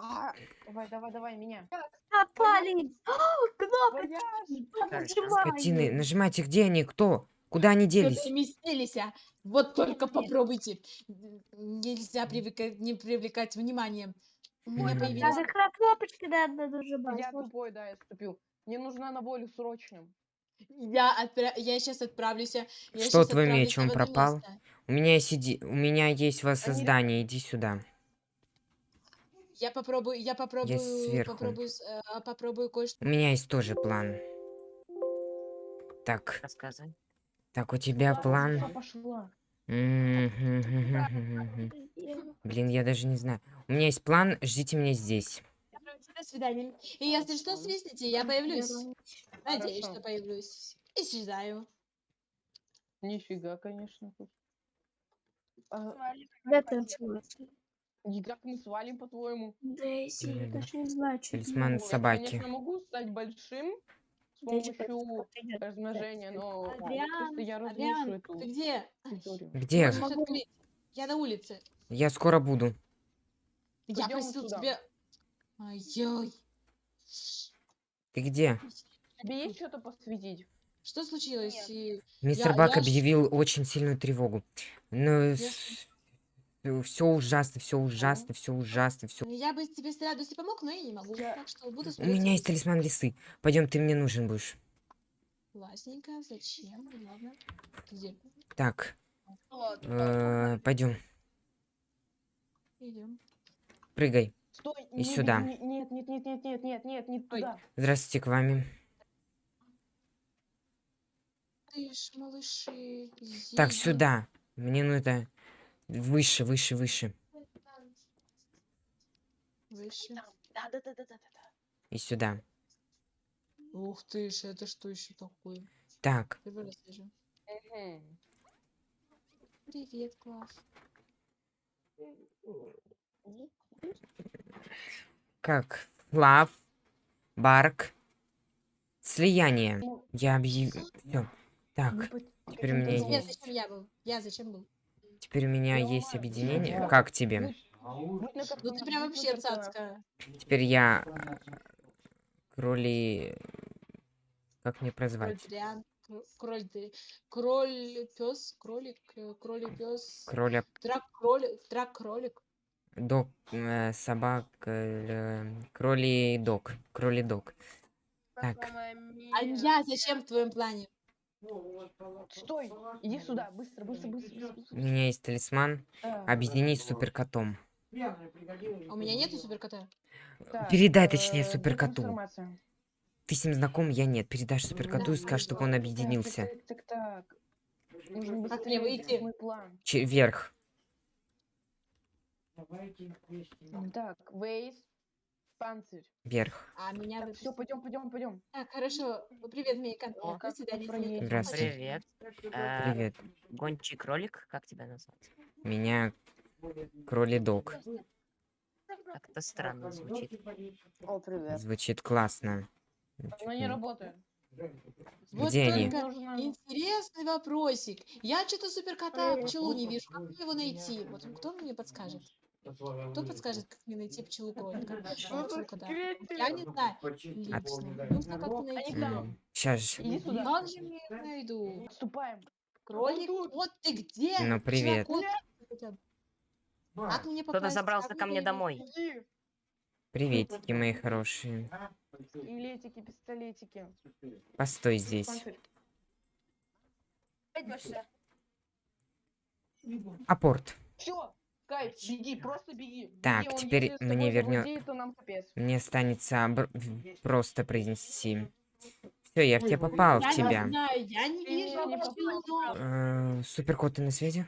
А, давай, давай, давай, меня. Попали! Кнопка! Вояж. Скотины, нажимайте, где они, кто? Куда они делись? Переместились, а. Вот только попробуйте. Нельзя привлекать, не привлекать внимание. У меня появилась... Надо кра- кнопочки надо Я нажимать. тупой, да, я ступил. Мне нужна на волю срочно. Я, отпра... я сейчас отправлюсь. а, Я Что твой отправлюсь меч, он пропал? место. У меня есть иди... у меня есть воссоздание, иди сюда. Я попробую, я попробую, сверху. попробую, э, попробую кое-что. У меня есть тоже план. Так, Рассказывай. так, у тебя Всё план. пошла. Блин, я даже не знаю. У меня есть план, ждите меня здесь. До свидания. И если что, свистните, я появлюсь. Надеюсь, Хорошо. что появлюсь. Исчезаю. Нифига, конечно. А, Это смысл? И как мы свалим, по-твоему? Дейзи, я даже не знаю, что Талисман Я, собаки. конечно, могу стать большим с помощью размножения, но Адриан, я разрушу Адриан, эту ты где? территорию. Где? Я на улице. Я скоро буду. Я просил тебя... Ай-яй. Ты где? Тебе есть что-то посвятить? Что случилось? И Мистер Я- Бак я объявил очень сильную тревогу. Ну, Я- все ужасно, все ужасно, все ужасно, все. Я бы тебе с радостью помог, но я не могу. Я- Так что буду У меня есть талисман лисы. Пойдем, ты мне нужен будешь. Классненько. Зачем? Ладно. Где? Так, пойдем, Идем. прыгай. Стой! И не- сюда. не- Нет, нет, нет, нет, нет, нет, нет, не Ой. туда. Здравствуйте, к вами. Малыши. Так, сюда. Мне нужно выше, выше, выше. Выше. Да, да, да, да, да, да. И сюда. Ух ты ж, это что еще такое? Так. Мгм. Привет, класс. как? Лав, Барк, слияние. Ну, Я объявил. Так, теперь Подожди. Я зачем я был? Я зачем был? Теперь у меня есть объединение. Как тебе? Ну ты прям вообще картонах. цацка. Теперь я а, кроли. Как мне прозвать? Кроль кроль пес, кролик, э, кролик пес, Кроля драк кролик, драк кролик. дог, э, собак, э, кроли дог, кроли дог. Так, А я зачем в твоем плане? Стой! Иди сюда, быстро, быстро, быстро, быстро, у меня есть талисман. Так, Объединить с суперкотом. У меня нету суперкота. Передай, точнее, э, суперкоту. информация. Ты с ним знаком, я нет. Передашь суперкоту и скажешь, чтобы он объединился. Так, так, так. Нужно быстрее, выйти? вверх. Так, Вейс, панцирь. Вверх. А меня Так, все, пойдем, пойдем, пойдем. Так, хорошо. Привет, Мейка. О, До как свидания. Здравствуйте. Привет. Э, Привет. Гончий кролик, как тебя назвать? Меня кроли дог. Как-то странно звучит. О, привет. Звучит классно. Она не работает. Вот Где они? интересный вопросик. Я что-то суперкота пчелу не вижу. Как мне его найти? Вот кто мне подскажет? Кто подскажет, как мне найти пчелу кролика? А, пчелу кота? Я не знаю. Лично. Нужно как-то найти. Сейчас. Как же мне их найду? Отступаем. Кролик, вот ты где? Ну, привет. Кто-то забрался ко мне домой. Приветики, мои хорошие. Илетики, пистолетики. Постой здесь. Апорт. Все, кайф, беги, просто беги. Так, Беги, теперь мне капец. Мне останется в- просто произнести. Все, я в тебя попал, в Я тебя. не знаю, я не Ты меня вижу не пчелу, но- Суперкот, ты на связи?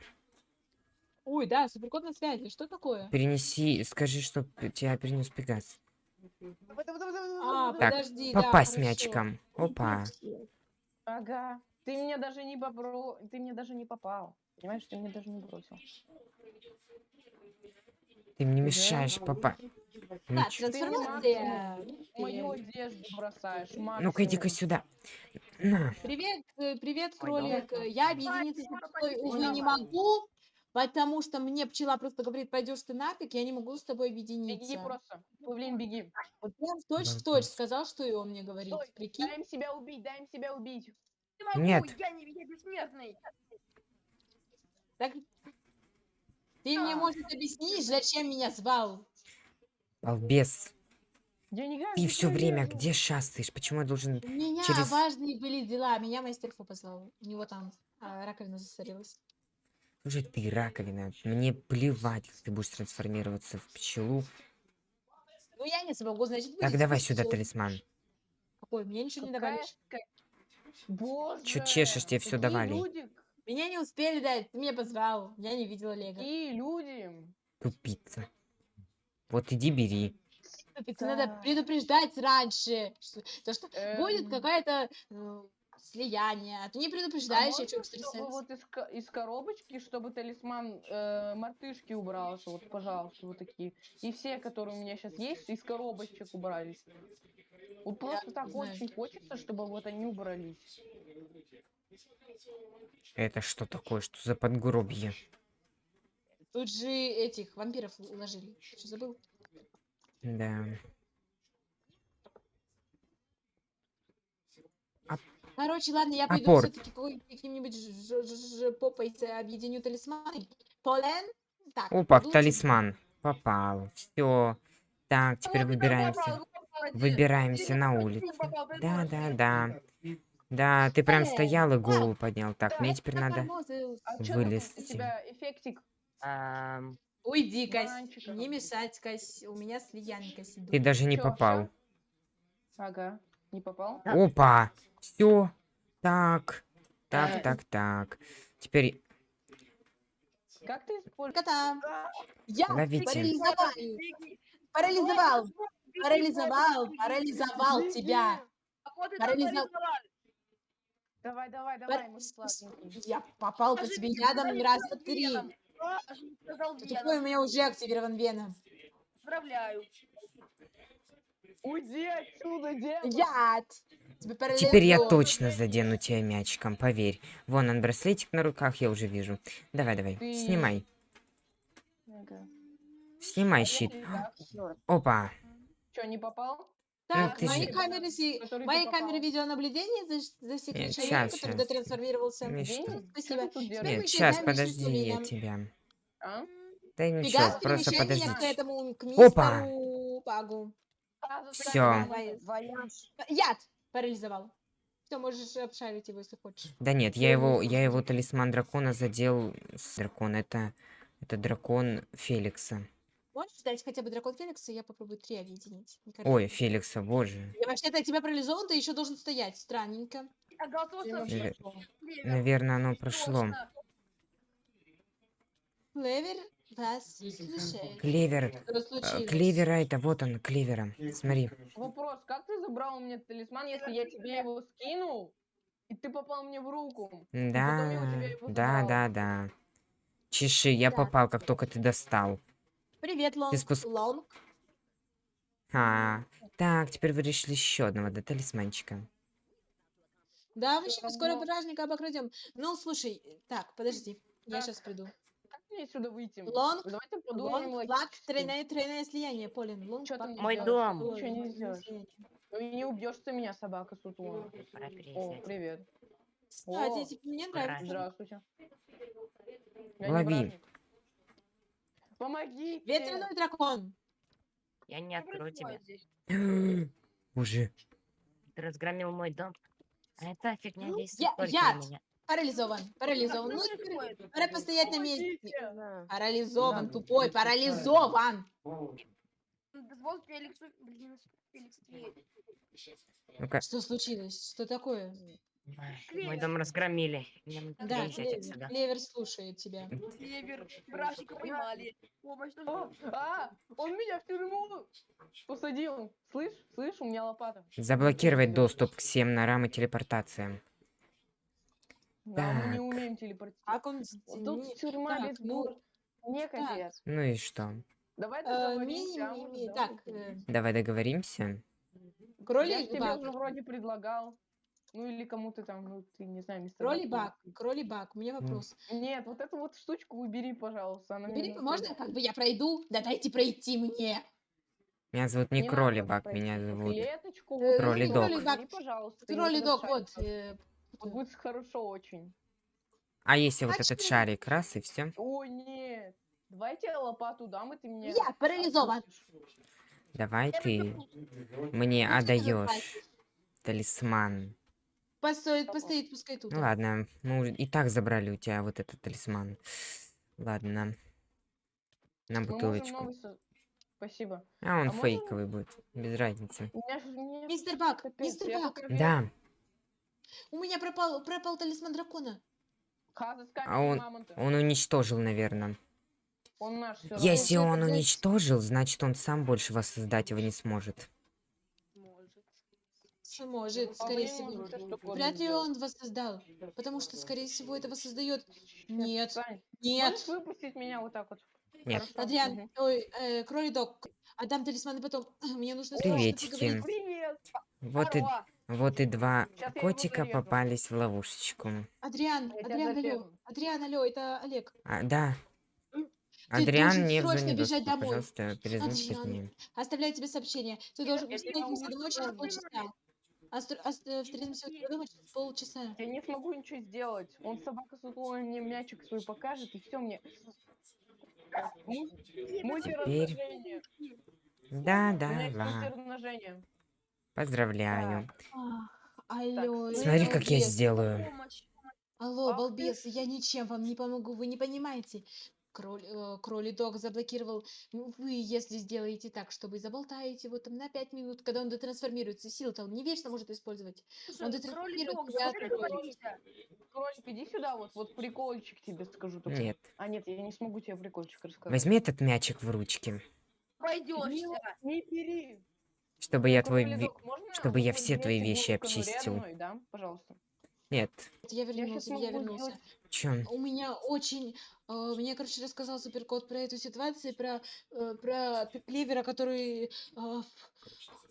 Ой, да, суперкот на связи. Что такое? Перенеси, скажи, что тебя перенес Пегас. А, Так, подожди, да, Попасть хорошо. мячиком. Опа. Ага. Ты меня даже не попро... Ты мне даже не попал. Понимаешь, ты мне даже не бросил. Ты мне мешаешь, папа. Да, трансформация. Мою одежду бросаешь, Ну-ка, иди-ка сюда. На. Привет, э, привет, кролик. Я объединиться с тобой, увы, не могу, Потому что мне пчела просто говорит, пойдешь ты нафиг, я не могу с тобой Беги объединиться. просто. Павлин, беги. Вот прям точь в точь сказал, что и он мне говорит. Стой, Прикинь. дай им себя убить, дай им себя убить. Не могу, Нет. я не я бессмертный. Так ты мне, может, объяснишь, зачем меня звал? Балбес. Я не Ты все время лезешь? где шастаешь? Почему я должен... У меня Через- важные были дела, меня мастер позвал. У него там а, раковина засорилась. Слушай, ты раковина. Мне плевать, как ты будешь трансформироваться в пчелу. Ну, я не смогу, значит, Так, давай сюда всё. талисман. Какой? Мне ничего не Какая давали. ска- Боже, Чё чешешь, тебе какие давали. люди, Меня не успели дать, ты меня позвал. Я не видела Лего. какие люди. Тупица. Вот иди бери. Надо Да. предупреждать раньше. Что, то, что будет Эм, какое-то э, слияние, а ты не а предупреждаешь, я можно, что, чтобы вот из, из коробочки, чтобы талисман э, мартышки убрался, вот, пожалуйста, вот такие. И все, которые у меня сейчас есть, из коробочек убрались. Вот просто так знаю. очень хочется, чтобы вот они убрались. Это что такое? Что за подгробье? Тут же этих вампиров уложили. Что забыл? Да. Короче, ладно, я пойду все-таки каким-нибудь попой объединю талисманы. Полен? Так, Опа, в талисман. Попал. Все. Так, теперь выбираемся. Выбираемся на улицу. Да, да, да. Да, ты прям Э, стоял и голову поднял. Так, мне теперь Так, надо... А Вылезти. Уйди, Кась. Не мешать, Кась. У меня слиянка сидит. Ты даже не попал. Ага, не попал? Опа! Все. Так. Э. Так, так, так. Теперь Как ты используешь? Кота. Я парализовал. Парализовал. Парализовал. Парализовал тебя. Парализовали. Давай, давай, давай, мой сладенький. Я попал по тебе ядом раза сказал три. Такой у меня уже активирован Веном. Поздравляю. Уйди отсюда! Яд. Теперь я точно задену тебя мячиком, поверь. Вон он, браслетик на руках, я уже вижу. Давай, давай, Ты- снимай. Ага. Снимай щит. Опа. Что, не попал? Так, ты мои же- камеры, мои камеры видеонаблюдения засекли Нет, человека, щас, который День? что? Чё Спасибо. Нет, сейчас, подожди, я тебя. А? Да ничего, Пегас, просто меня к подожди. этому, к Опа! Пагу. Всё. Яд парализовал. Все, можешь обшарить его, если хочешь. Да нет, я его, я его талисман дракона задел с дракона. Это, это дракон Феликса. Можешь дать хотя бы дракон Феникса, я попробую три объединить. Ой. Феликса, боже. Я вообще-то тебя парализован, ты еще должен стоять. Странненько. А. Наверное, оно прошло. Клевер вас. Клевер. Э? Клевера это, вот он, клевера. Смотри. Вопрос, как ты забрал у меня талисман, если я тебе его скинул, и ты попал мне в руку? Да, да, да, да. Чеши, я Да. попал, как только ты достал. Привет, Лонг. спуск- Лонг. А, так, теперь вы решили еще одного, да, талисманчика. Да, мы сейчас скоро бражника обокрадем. Ну, слушай, так, подожди. Я Так. сейчас приду. Как мне отсюда выйти? Лонг, Давайте подумаем Лонг, флаг, логически. тройное, тройное слияние, Полин. Лонг, флаг, мне Мой дом. Ничего не сделаешь. Ну не убьешь ты меня, собака сутула. О, привет. А, О, тебе мне нравится. Здравствуйте. Лови. Бражник. Помогите! Ветреный дракон. Я не открою тебя. Боже. Ты разгромил мой дом. А эта фигня Ну, действует я- только яд. на меня. Парализован. Парализован. Ну, происходит? пора постоять на месте. Парализован, Да. тупой, парализован. Блин, Феликс, Ну-ка, Что случилось? Что такое? Клевер. Мой дом разгромили. Надо Да, Клевер, слушает тебя. Клевер, бражника поймали. Помощь О, нужна. а, он меня в тюрьму посадил. Слышь, слышь, у меня лопата. заблокировать доступ к всем норам и телепортациям. Да, мы не Так. умеем телепортировать. Как он... Тут не- тюрьма так, без ну, бур. Не так. капец. Ну и что? Давай э, договоримся. а ми- ми- да, Так, это. э, Давай договоримся. Я кролик тебе два. уже вроде предлагал. Ну или кому ты там, ну ты не знаю, мистер Кролибак, кролибак, у меня вопрос. Нет, вот эту вот штучку убери, пожалуйста. Она Убери, мне можно как бы я пройду? Да дайте пройти мне. Меня зовут не Не Кролибак, пройти. меня зовут... Клеточку, Э, вот Кролидок. эту Кролидок. убери, пожалуйста. и вот Кролидок, этот вот. э, Вот будет хорошо очень. А если вот А этот чё? шарик, раз и все. Ой, нет. Давайте я лопату дам, и ты мне... Я парализован. Давай ты мне отдаешь талисман. Постоит, постоит, пускай тут. Ну ладно, мы уже и так забрали у тебя вот этот талисман. Ладно. На можем бутылочку. со- Спасибо. А он А можем- фейковый будет, без разницы. Мистер Бак, капец, мистер Бак. Да, у меня пропал, пропал талисман дракона. А он- он уничтожил, наверное. Он наш Если он уничтожил, значит он сам больше воссоздать его не сможет. Может. По скорее всего. Вряд ли он воссоздал, потому что, скорее всего, это воссоздает. Нет, нет. Можешь выпустить меня вот так вот? Нет. Адриан, ой, э, кролидок, отдам талисманы потом. Мне нужно срочно Приветики. Привет! Вот и, вот и два его котика попались в ловушечку. Адриан, Адриан, алло. Адриан, алло, это Олег. А, да. Ты Адриан не срочно бежать домой. пожалуйста, перезвоните Адриан. позднее. Оставляю тебе сообщение. Ты должен встретимся очень домой через полчаса. Остр- ост- э, Встретимся через полчаса. Я не смогу ничего сделать. Он собака с утлой мне мячик свой покажет, и все мне. Мультиразмножение. Да, да, мультиразмножение. Поздравляю. Ах, Алло, Смотри, я как я сделаю. Алло, балбес, я ничем вам не помогу, вы не понимаете. Кроль, э, кролидок заблокировал. Ну, Вы, если сделаете так, что вы заболтаете его там на 5 минут, когда он детрансформируется, сил-то он не вечно может использовать. Он Слушай, детрансформируется, я давай открою. договоримся. Кролик, иди сюда, вот, вот прикольчик тебе скажу. только. Нет. А нет, я не смогу тебе прикольчик рассказать. Возьми этот мячик в ручки, Пойдешься. Не бери. чтобы я твой... можно чтобы я все твои вещи ну, обчистил. мной, да, пожалуйста. Нет. Я Я вернулся, я могу вернулся. Чё? У меня очень... э, Мне, короче, рассказал Суперкот про эту ситуацию, про, э, про клевера, который... э,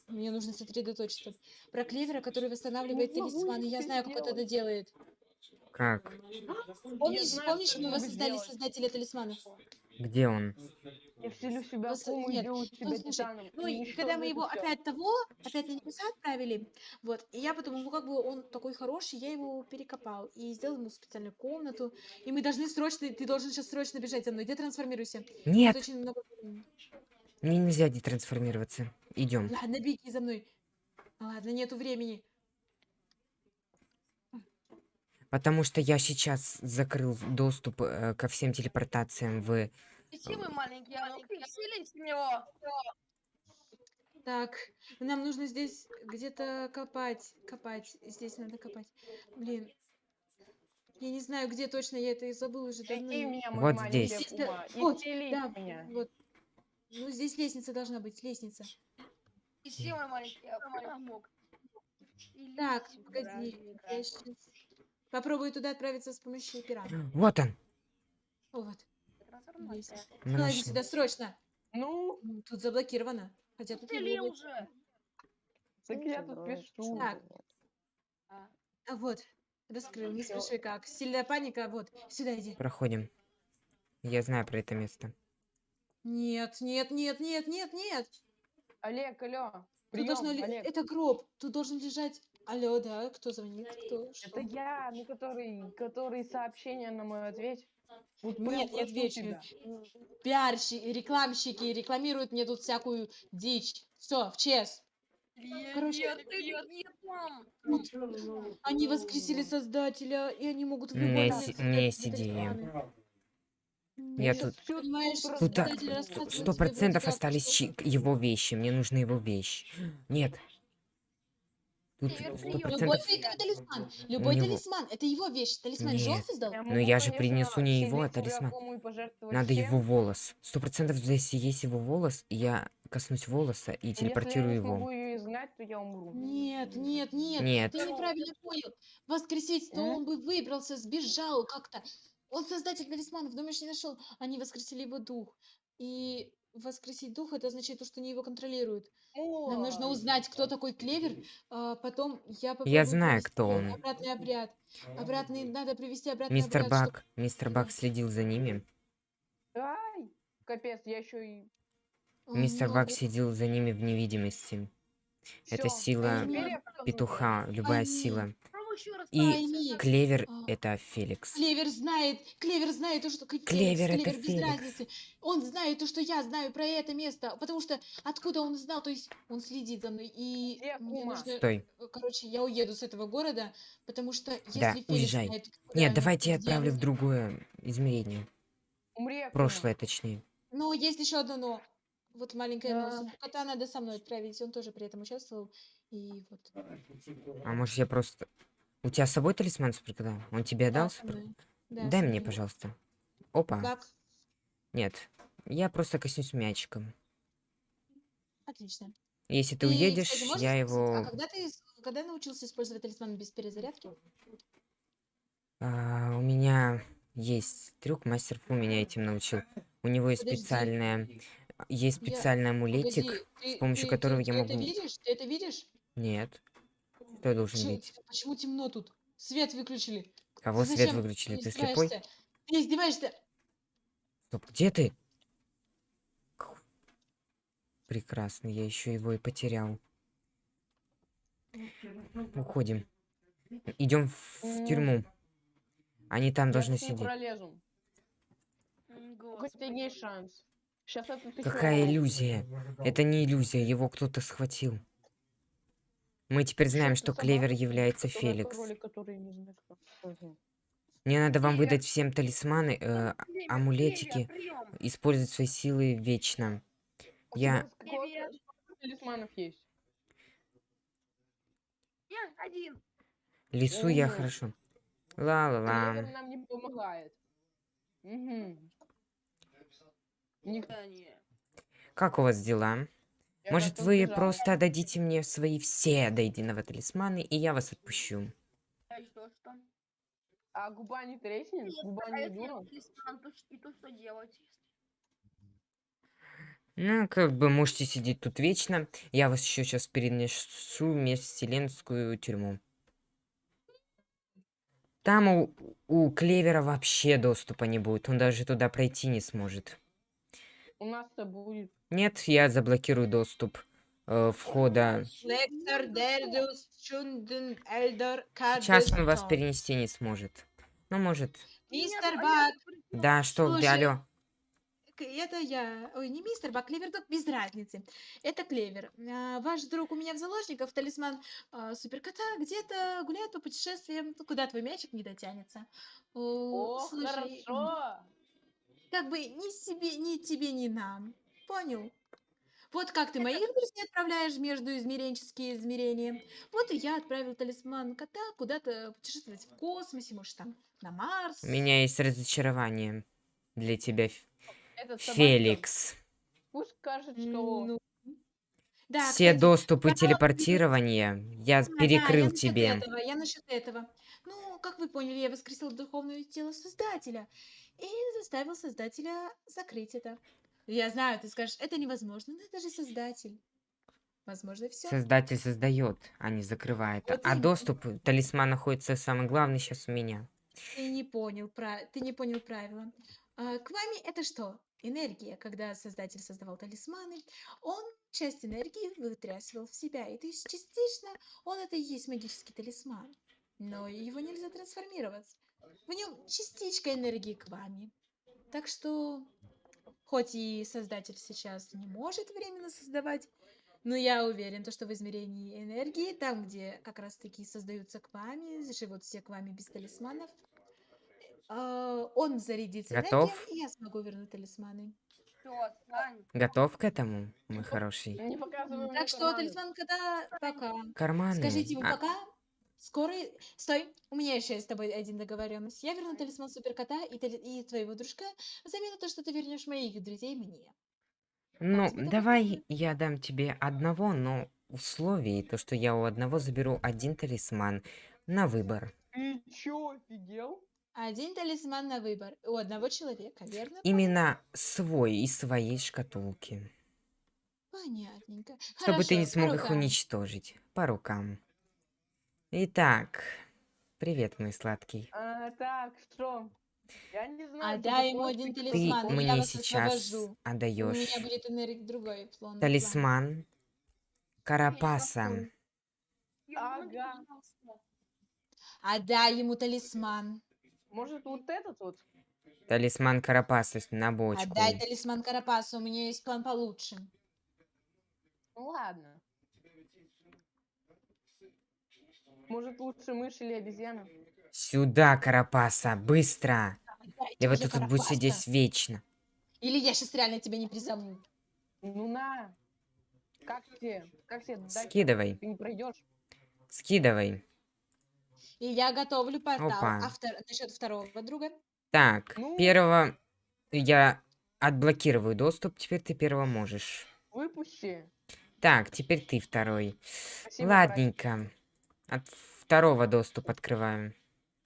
Мне нужно сосредоточиться. Про клевера, который восстанавливает талисманы. Я знаю, как он это делает. Как? Помнишь, помнишь мы воссоздали создателя талисманов? Где он? Я вселю в себя Просто- кому и нет, делаю ну, тебя слушай, титаном. Ну, и когда мы его всё. опять того, опять на небеса отправили, вот, и я потом, ну, как бы он такой хороший, я его перекопал и сделал ему специальную комнату, и мы должны срочно, ты должен сейчас срочно бежать за мной, где трансформируйся? Тут Нет, очень много... мне нельзя детрансформироваться. Идем. Ладно, беги за мной. Ладно, нету времени. Потому что я сейчас закрыл доступ э, ко всем телепортациям в... Иди, мой маленький, а вселись в него. Так, нам нужно здесь где-то копать, копать, здесь надо копать. Блин, я не знаю, где точно, я это и забыл уже давно. меня, Вот здесь. Акума, и Вот, Да, меня. вот. Ну, здесь лестница должна быть, лестница. Иди, мой маленький, а помог. Так, погоди, я щас попробую туда отправиться с помощью пера. Вот он. О, вот. Мы Давай нашли. сюда срочно. Ну, Тут заблокировано. Хотя тут не уже. так я тут пишу. Так. А. А вот, раскрыл, не спрашивай как. Сильная паника, вот, сюда иди. Проходим. Я знаю про это место. Нет, нет, нет, нет, нет, нет. Олег, алло. Прием, должно ли... Олег. Это гроб. Тут должен лежать... Алло, да? Кто звонит? Кто? Что? Это я, ну который, который сообщение на мой ответ. Вот Нет, отвечу. тебя. Пиарщики, рекламщики рекламируют мне тут всякую дичь. Все, в чес. Нет, Короче, нет, нет, нет, мам. Они воскресили создателя, и они могут создателя идея. талисмана. Я тут- Тут рассказывает сто процентов остались его вещи. Мне нужны его вещи. Нет. Тут Привет, сто привет. Любой талисман. Любой него- талисман. Это его вещь. Талисман же он Нет. создал? Я Ну, могу, я же принесу не его, а талисман. Надо его волос. Сто процентов, если есть его волос, я коснусь волоса и телепортирую Если я его. ее изгнать, то я умру. Нет, нет, нет. Нет. Ты неправильно понял. Воскресить, то он бы выбрался, сбежал как-то. Он создатель талисманов, думаешь, не нашел? Они воскресили его дух. И воскресить дух, это означает то, что они его контролируют. О, Нам нужно узнать, кто такой Клевер, а потом я попробую Я знаю, кто он. обратный обряд. Обратный, надо провести обратный Мистер обряд, Бак, мистер Бак следил за ними. Ай, капец, я еще и... Мистер ну, Бак сидел за ними в невидимости. Это Всё, сила я покажу. Петуха, любая Пойми. сила. И Клевер А. это Феликс. Клевер знает, Клевер знает то, что Клевер это без Феликс. разницы. Он знает то, что я знаю про это место, потому что откуда он знал, то есть он следит за мной и Где Кума? нужно, Стой. э, короче, я уеду с этого города, потому что если Да, Феликс уезжай. знает, Нет, давайте я отправлю в другое измерение. Умри. Прошлое, точнее. Но есть еще одно но. Вот маленькое но. Да. Суперкота надо со мной отправить, он тоже при этом участвовал. И вот. А может я просто... У тебя с собой талисман суперкота? Он тебе Да, отдал? со супер-. Да, Дай мне, пожалуйста. Опа. Как? Нет. Я просто коснусь мячиком. Отлично. Если ты И, уедешь, кстати, можешь я его... А когда ты с- когда научился использовать талисман без перезарядки? А, у меня есть трюк, мастер Фу меня этим научил. У него есть Подожди. специальная... Есть Я- специальный амулетик, Погоди, ты- помощью ты- которого ты- я ты это могу- видишь? Ты это видишь? Нет. Что я должен Почему, видеть? почему темно тут? Свет выключили. Кого Ты свет выключили? Ты слепой? издеваешься? Ты издеваешься? Стоп, где ты? Прекрасно, я еще его и потерял. Уходим. Идем в М. тюрьму. Они там Я должны сидеть. пролезу. Господи. шанс? Ты Какая иллюзия? Это не иллюзия, его кто-то схватил. Мы теперь знаем, Что, Клевер является Феликс. Мне надо вам выдать всем талисманы, э, а- амулетики, использовать свои силы вечно. Я... талисманов есть? Я один. Лису я хорошо. Ла-ла-ла. Клевер нам не помогает. Мгм. Никто Да не. Как у вас дела? Может, вы просто дадите мне свои все до единого талисманы, и я вас отпущу. А что, что? А губа не треснет? Нет, Губа не дура? и то что делать? Ну, как бы можете сидеть тут вечно. Я вас еще сейчас перенесу в межвселенскую тюрьму. Там у, у Клевера вообще доступа не будет. Он даже туда пройти не сможет. У нас-то будет. Нет, я заблокирую доступ э, входа. Сейчас он вас перенести не сможет. Ну, может. Мистер Бак, Да, что, где, Слушай, алло? к- это я. Ой, не мистер Бак, Клевердок, без разницы. Это Клевер. А, Ваш друг у меня в заложниках, талисман а, суперкота, где-то гуляет по путешествиям, ну, куда твой мячик не дотянется. О, О, слушай, хорошо. как бы ни себе, ни тебе, ни нам. Понял? Вот как ты моих друзей отправляешь между измеренческие измерения, вот и я отправил талисман кота куда-то путешествовать в космосе, может, там на Марс. У меня есть разочарование для тебя, Этот Феликс. Пусть скажет, что... ну, Да, Все кстати, доступы да, телепортирования я да, да, перекрыл я насчет тебе. этого, я насчет этого. Ну, как вы поняли, я воскресил духовное тело Создателя и заставил Создателя закрыть это. Я знаю, ты скажешь, это невозможно, но это же Создатель. Возможно, все. Создатель создает, а не закрывает. Вот а именно. доступ, талисман находится самый главный сейчас у меня. Ты не понял, пра- ты не понял правила. А, к вами это что? Энергия. Когда Создатель создавал талисманы, он часть энергии вытрясывал в себя. И то есть частично он это и есть магический талисман. Но его нельзя трансформировать. В нем частичка энергии к вами. Так что, хоть и Создатель сейчас не может временно создавать, но я уверен, то, что в измерении энергии, там, где как раз-таки создаются к вами, живут все к вами без талисманов, а, он зарядится Готов? энергией, и я смогу вернуть талисманы. Готов к этому, мой хороший? Так что талисман кота пока. Карманы. Скажите ему А, пока. Скоро... Стой, у меня еще есть с тобой один договоренность. Я верну талисман суперкота и, тали- и твоего дружка взамен на то, что ты вернешь моих друзей мне. ну, давай я дам тебе одного, но условие, то, что я у одного заберу один талисман на выбор. Ты чё, офигел? Один талисман на выбор у одного человека, верно? Именно свой из своей шкатулки. Понятненько. Чтобы ты не Хорошо, смог их рукам. уничтожить. По рукам. Итак, привет, мой сладкий. А, так, что? Я не знаю. А ты дай ему один прикольный. Ты талисман, и я мне вас сейчас освобожу. У меня отдаешь будет энергия другой план. талисман Карапаса. Ага. Отдай ему талисман. Может, вот этот вот? Талисман Карапаса с- на бочку. Отдай талисман Карапаса, у меня есть план получше. Ну ладно. Может, лучше мышь или обезьяна? Сюда, Карапаса, быстро! Я вот тут буду сидеть вечно. Или я сейчас реально тебя не призову. Ну на. Как тебе? Как тебе? Скидывай, Ты не пройдешь? скидывай. И я готовлю портал. Опа. А втор... насчет второго друга? Так, Ну. первого я отблокирую доступ, теперь ты первого можешь. Выпусти. Так, теперь ты второй. Спасибо, Ладненько. От второго доступ открываю.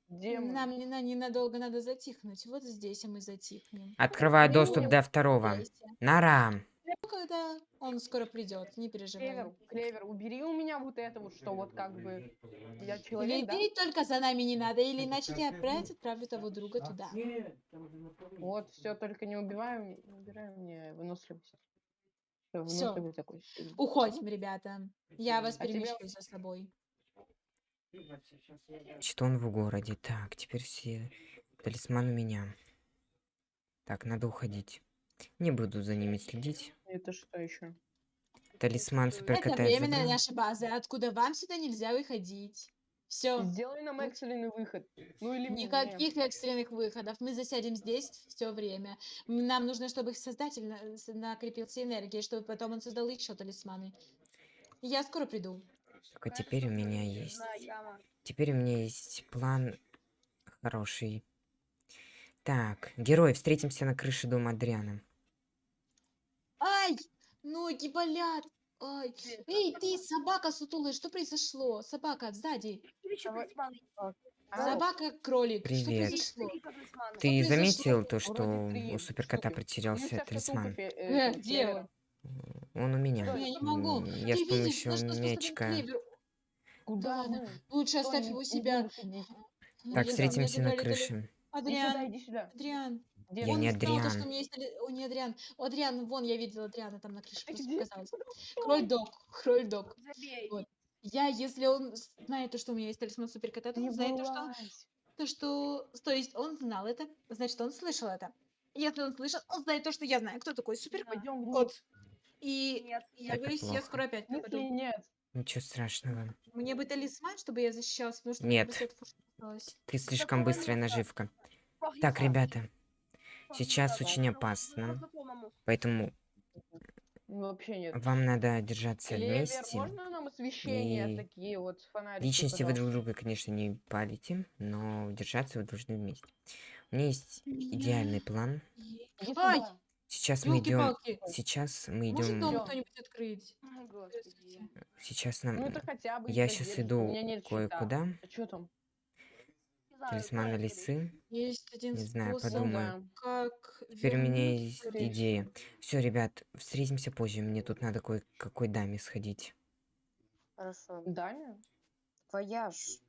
Демон. Нам не на- ненадолго надо затихнуть. Вот здесь и мы затихнем. Открываю не доступ не до второго. Здесь. Нара. Ну, Когда он скоро придет, не переживай. Клевер, Клевер, убери у меня вот это вот, что вот как бы я человек, да? Только за нами не надо, или иначе я опять отправлю того друга туда. Вот, все, только не убиваем, не убираем мне выносливость. Такой. сильный. Уходим, ребята. Я вас А тебя- перемещу за собой. Что он в городе? Так, теперь все. Талисман у меня. Так, надо уходить. Не буду за ними следить. Это что еще? Талисман Это суперкота я временная забрал. наша база, откуда вам сюда нельзя выходить. Все. Сделай нам экстренный выход. Ну или мне. Никаких экстренных выходов. Мы засядем здесь все время. Нам нужно, чтобы их создатель на- с- накрепился энергией, чтобы потом он создал еще талисманы. Я скоро приду. Только теперь у меня есть. Теперь у меня есть план хороший. Так, герой, встретимся на крыше дома Адриана. Ай! Ноги болят! Ай! Эй, ты, собака сутулая, что произошло? Собака, сзади. А, Собака, кролик. Что Привет. произошло? Ты произошло? заметил то, что у суперкота потерялся талисман? где он? Он у меня. Я не могу. Ты Я с видишь, помощью мячика. Куда мы? Лучше Стой, оставь его себя. Ну, Так, встретимся на крыше. Адриан, иди сюда. Адриан. Где Я ты? Он не сказал, то, что Адриан. у меня есть... О, не Адриан. О, Адриан, вон, я видела Адриана там на крыше. Ты просто показалось. Кроль-дог, кроль-дог. Забей. Вот. Я, если он знает то, что у меня есть талисман суперкота, то Не он знает то, что, вылазь. то, что... То есть он знал это, значит, он слышал это. Если он слышал, он знает то, что я знаю, кто такой суперкот. Вниз. И Нет, я Это говорю, я скоро опять В смысле пропаду. нет? Ничего страшного. Мне бы талисман, чтобы я защищалась, потому что мне Нет. бы свет фу- осталось. Ты слишком быстрая наживка. Так, ребята, Погнали. сейчас очень Ну, опасно. поэтому Ну, Вообще нет. вам надо держаться Клевер, вместе. можно нам освещение И такие вот фонарики, Личности вы друг пожалуйста? друга, конечно, не палите, но держаться вы должны вместе. У меня есть идеальный план. Иди Ай, сюда. Сейчас мы идем. ёлки-палки. Сейчас мы Может идем. дом Идём. кто-нибудь открыть? О, Господи. Сейчас Ну нам. это хотя бы Я сейчас у иду меня нет щита. кое-куда. А что там? Не знаю, Талисмана знаю, лисы. Есть один Не знаю, способ, подумаю. как Теперь у меня вернуть есть речь. идея. Все, ребят, встретимся позже. Мне тут надо кое-какой даме сходить. Хорошо. Даня? Вояж.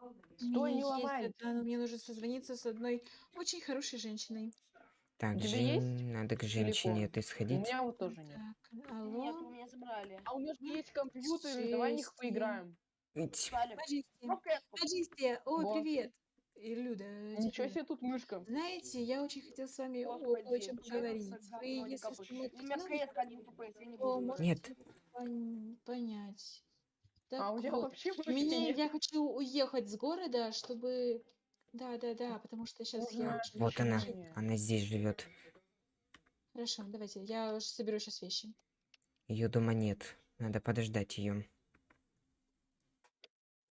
У Стой, меня не есть ломай. но мне нужно созвониться с одной очень хорошей женщиной. Так, У тебя Жень, есть надо к женщине телефон? У сходить. меня вот тоже нет. Так, Нет, алло, у меня забрали. А у меня же есть компьютеры, давай в них Шесть, поиграем. Ну, кэску. Маджисти, ой, Вот. привет. И Люда, Ничего теперь. себе тут мышка. Знаете, я очень хотела с вами о о чем это поговорить. Вы, если У меня ну, Нет. пон- понять. Так А у меня вот, вообще нет. я хочу уехать с города, чтобы... Да, да, да, потому что сейчас я очень Вот она. решение. Она здесь живет. Хорошо, давайте, я уж соберу сейчас вещи. Ее дома нет. Надо подождать ее.